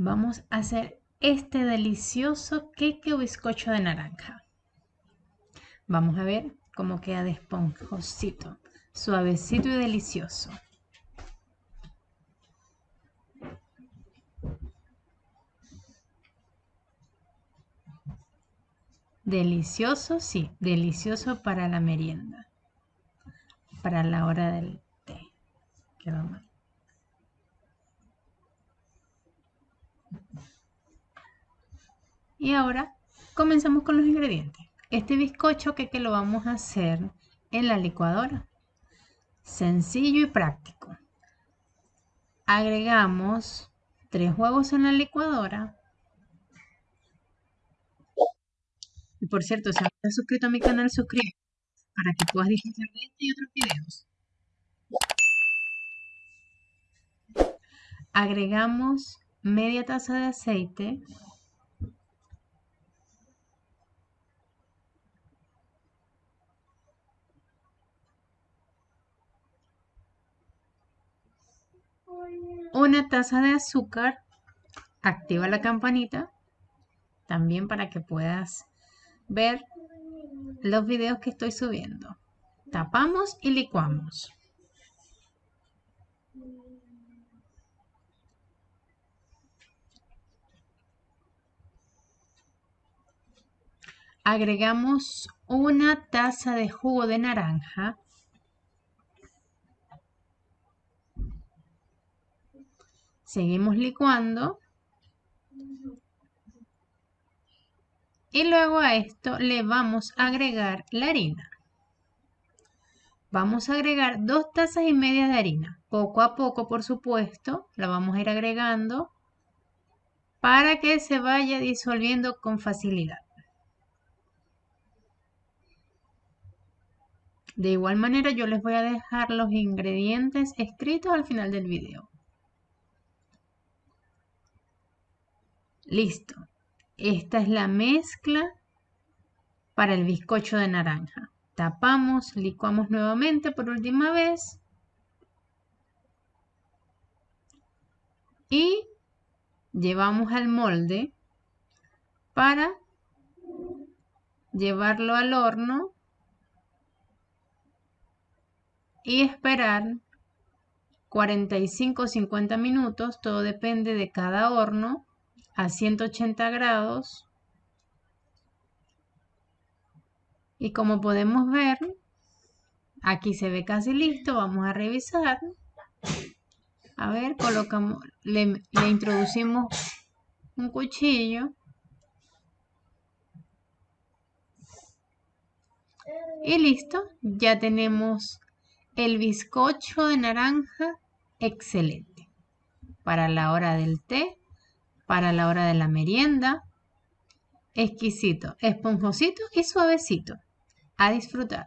Vamos a hacer este delicioso queque o bizcocho de naranja. Vamos a ver cómo queda de esponjosito, suavecito y delicioso. Delicioso, sí, delicioso para la merienda, para la hora del té. Quedó mal. Y ahora comenzamos con los ingredientes. Este bizcocho que, que lo vamos a hacer en la licuadora. Sencillo y práctico. Agregamos tres huevos en la licuadora. Y por cierto, si no estás suscrito a mi canal, suscríbete para que puedas disfrutar de este y otros videos. Agregamos media taza de aceite una taza de azúcar, activa la campanita también para que puedas ver los videos que estoy subiendo. Tapamos y licuamos. Agregamos una taza de jugo de naranja Seguimos licuando. Y luego a esto le vamos a agregar la harina. Vamos a agregar dos tazas y media de harina. Poco a poco, por supuesto, la vamos a ir agregando para que se vaya disolviendo con facilidad. De igual manera yo les voy a dejar los ingredientes escritos al final del video. Listo. Esta es la mezcla para el bizcocho de naranja. Tapamos, licuamos nuevamente por última vez. Y llevamos al molde para llevarlo al horno y esperar 45 o 50 minutos, todo depende de cada horno a 180 grados. Y como podemos ver, aquí se ve casi listo. Vamos a revisar. A ver, colocamos, le, introducimos un cuchillo. Y listo, ya tenemos el bizcocho de naranja excelente para la hora del té para la hora de la merienda. Exquisito, esponjosito y suavecito. A disfrutar.